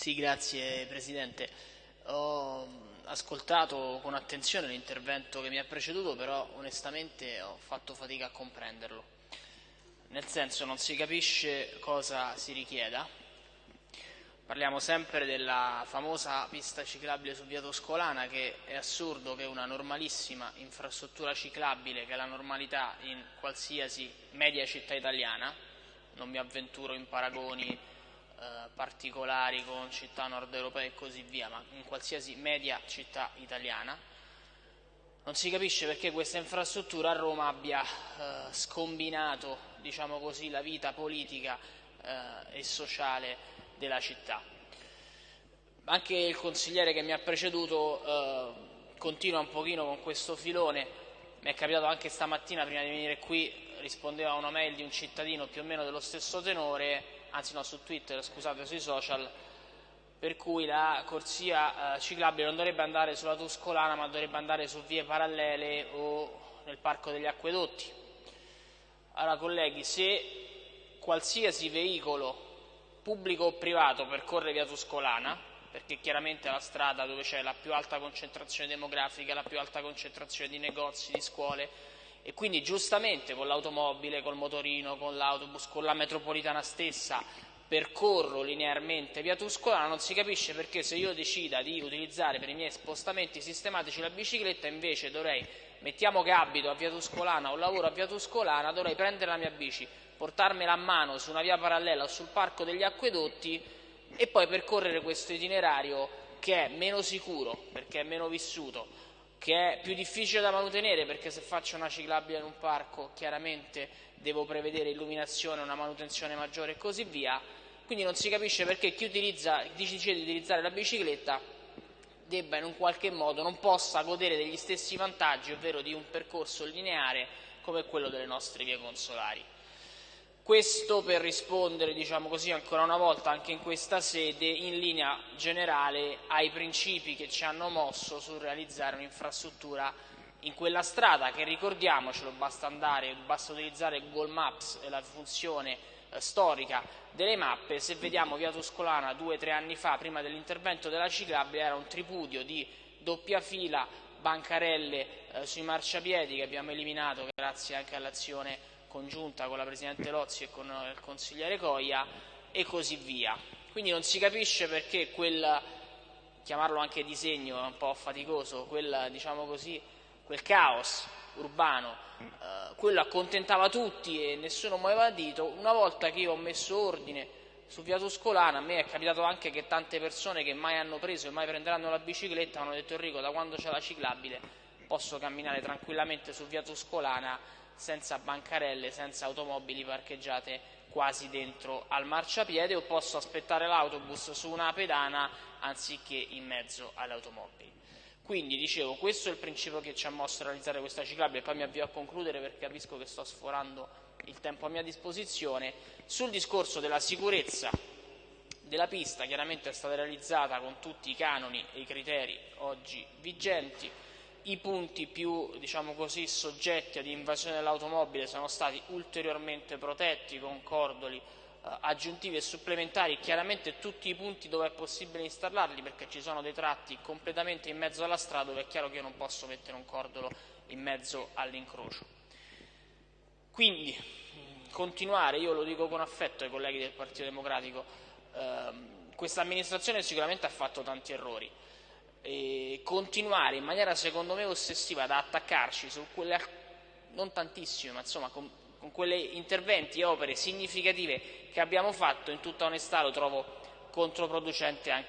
Sì, grazie Presidente. Ho ascoltato con attenzione l'intervento che mi ha preceduto, però onestamente ho fatto fatica a comprenderlo. Nel senso non si capisce cosa si richieda. Parliamo sempre della famosa pista ciclabile su via Toscolana che è assurdo che una normalissima infrastruttura ciclabile, che è la normalità in qualsiasi media città italiana, non mi avventuro in paragoni eh, particolari con città nord europee e così via, ma in qualsiasi media città italiana. Non si capisce perché questa infrastruttura a Roma abbia eh, scombinato diciamo così, la vita politica eh, e sociale della città. Anche il consigliere che mi ha preceduto eh, continua un pochino con questo filone, mi è capitato anche stamattina prima di venire qui, rispondeva a una mail di un cittadino più o meno dello stesso tenore, anzi no su Twitter, scusate, sui social, per cui la corsia eh, ciclabile non dovrebbe andare sulla Tuscolana ma dovrebbe andare su vie parallele o nel Parco degli Acquedotti. Allora colleghi, se qualsiasi veicolo pubblico o privato percorre via Tuscolana, perché chiaramente è la strada dove c'è la più alta concentrazione demografica, la più alta concentrazione di negozi, di scuole, e quindi giustamente con l'automobile, col motorino, con l'autobus, con la metropolitana stessa percorro linearmente via Tuscolana, non si capisce perché se io decida di utilizzare per i miei spostamenti sistematici la bicicletta invece dovrei, mettiamo che abito a via Tuscolana o lavoro a via Tuscolana, dovrei prendere la mia bici, portarmela a mano su una via parallela o sul parco degli acquedotti e poi percorrere questo itinerario che è meno sicuro perché è meno vissuto, che è più difficile da mantenere perché se faccio una ciclabile in un parco chiaramente devo prevedere illuminazione, una manutenzione maggiore e così via, quindi non si capisce perché chi, utilizza, decide di utilizzare la bicicletta debba in un qualche modo, non possa godere degli stessi vantaggi, ovvero di un percorso lineare come quello delle nostre vie consolari. Questo per rispondere, diciamo così, ancora una volta anche in questa sede, in linea generale ai principi che ci hanno mosso sul realizzare un'infrastruttura in quella strada che ricordiamocelo basta andare, basta utilizzare Google Maps e la funzione eh, storica delle mappe, se vediamo via Tuscolana due o tre anni fa, prima dell'intervento della ciclabile, era un tripudio di doppia fila, bancarelle eh, sui marciapiedi che abbiamo eliminato grazie anche all'azione congiunta con la Presidente Lozzi e con il consigliere Coia e così via. Quindi non si capisce perché quel, chiamarlo anche disegno è un po' faticoso, quel, diciamo così, quel caos urbano, eh, quello accontentava tutti e nessuno muoveva dito, una volta che io ho messo ordine su via Tuscolana, a me è capitato anche che tante persone che mai hanno preso e mai prenderanno la bicicletta hanno detto Enrico da quando c'è la ciclabile posso camminare tranquillamente su via Tuscolana senza bancarelle, senza automobili parcheggiate quasi dentro al marciapiede o posso aspettare l'autobus su una pedana anziché in mezzo alle automobili. Quindi dicevo, questo è il principio che ci ha mosso a realizzare questa ciclabile, poi mi avvio a concludere perché capisco che sto sforando il tempo a mia disposizione. Sul discorso della sicurezza della pista, chiaramente è stata realizzata con tutti i canoni e i criteri oggi vigenti, i punti più diciamo così, soggetti ad invasione dell'automobile sono stati ulteriormente protetti con cordoli eh, aggiuntivi e supplementari, chiaramente tutti i punti dove è possibile installarli perché ci sono dei tratti completamente in mezzo alla strada dove è chiaro che io non posso mettere un cordolo in mezzo all'incrocio. Quindi continuare, io lo dico con affetto ai colleghi del Partito Democratico, ehm, questa amministrazione sicuramente ha fatto tanti errori, e continuare in maniera secondo me ossessiva ad attaccarci su quelle, non tantissime, ma insomma con, con quegli interventi e opere significative che abbiamo fatto, in tutta onestà lo trovo controproducente anche